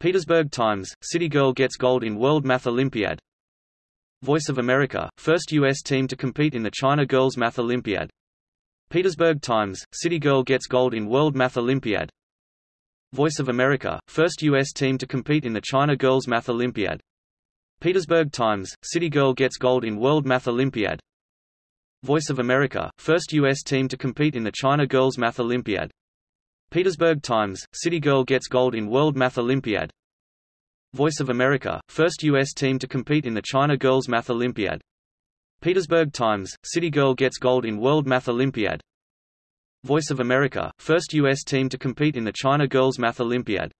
Petersburg Times, City Girl gets gold in World Math Olympiad Voice of America, first U.S. team to compete in the China Girls Math Olympiad Petersburg Times, City Girl gets gold in World Math Olympiad Voice of America, first U.S. team to compete in the China Girls Math Olympiad Petersburg Times, City Girl gets gold in World Math Olympiad Voice of America, first U.S. team to compete in the China Girls Math Olympiad Petersburg Times, City Girl gets gold in World Math Olympiad Voice of America, first U.S. team to compete in the China Girls Math Olympiad Petersburg Times, City Girl gets gold in World Math Olympiad Voice of America, first U.S. team to compete in the China Girls Math Olympiad